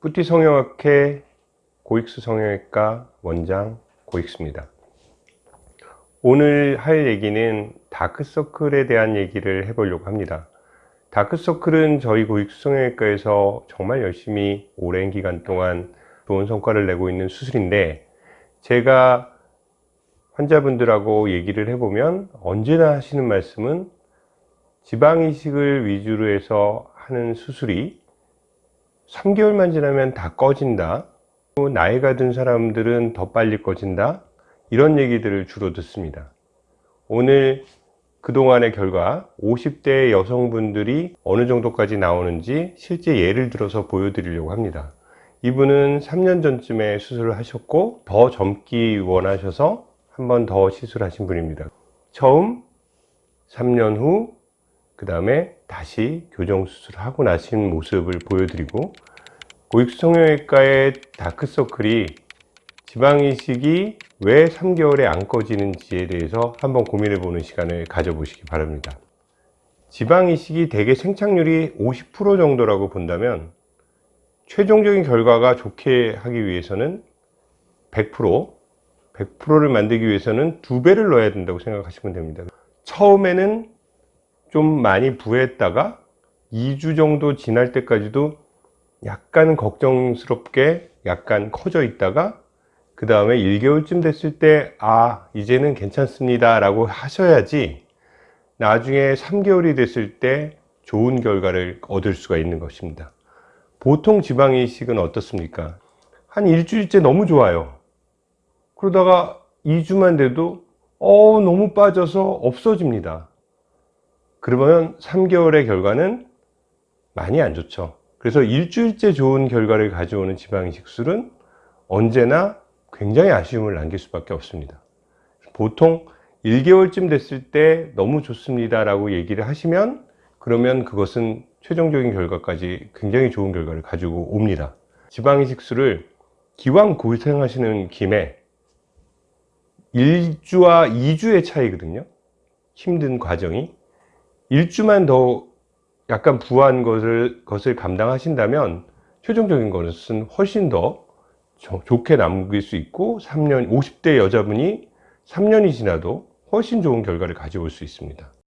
뿌띠 성형학회 고익수 성형외과 원장 고익수입니다. 오늘 할 얘기는 다크서클에 대한 얘기를 해보려고 합니다. 다크서클은 저희 고익수 성형외과에서 정말 열심히 오랜 기간 동안 좋은 성과를 내고 있는 수술인데 제가 환자분들하고 얘기를 해보면 언제나 하시는 말씀은 지방이식을 위주로 해서 하는 수술이 3개월만 지나면 다 꺼진다. 나이가 든 사람들은 더 빨리 꺼진다. 이런 얘기들을 주로 듣습니다. 오늘 그동안의 결과 50대 여성분들이 어느 정도까지 나오는지 실제 예를 들어서 보여드리려고 합니다. 이분은 3년 전쯤에 수술을 하셨고 더 젊기 원하셔서 한 번 더 시술하신 분입니다. 처음 3년 후 그 다음에 다시 교정 수술을 하고 나신 모습을 보여드리고 고익성형외과의 다크서클이 지방이식이 왜 3개월에 안 꺼지는지에 대해서 한번 고민해 보는 시간을 가져보시기 바랍니다. 지방이식이 대개 생착률이 50% 정도라고 본다면 최종적인 결과가 좋게 하기 위해서는 100% 100%를 만들기 위해서는 두 배를 넣어야 된다고 생각하시면 됩니다. 처음에는 좀 많이 부했다가 2주 정도 지날 때까지도 약간 걱정스럽게 약간 커져 있다가 그 다음에 1개월쯤 됐을 때 아 이제는 괜찮습니다 라고 하셔야지 나중에 3개월이 됐을 때 좋은 결과를 얻을 수가 있는 것입니다. 보통 지방이식은 어떻습니까? 한 일주일째 너무 좋아요. 그러다가 2주만 돼도 어 너무 빠져서 없어집니다 그러면 3개월의 결과는 많이 안 좋죠. 그래서 일주일째 좋은 결과를 가져오는 지방이식술은 언제나 굉장히 아쉬움을 남길 수밖에 없습니다. 보통 1개월쯤 됐을 때 너무 좋습니다 라고 얘기를 하시면 그러면 그것은 최종적인 결과까지 굉장히 좋은 결과를 가지고 옵니다. 지방이식술을 기왕 고생하시는 김에 1주와 2주의 차이거든요. 힘든 과정이 1주만 더 약간 부한 것을, 것을 감당하신다면 최종적인 것은 훨씬 더 좋게 남길 수 있고 3년 50대 여자분이 3년이 지나도 훨씬 좋은 결과를 가져올 수 있습니다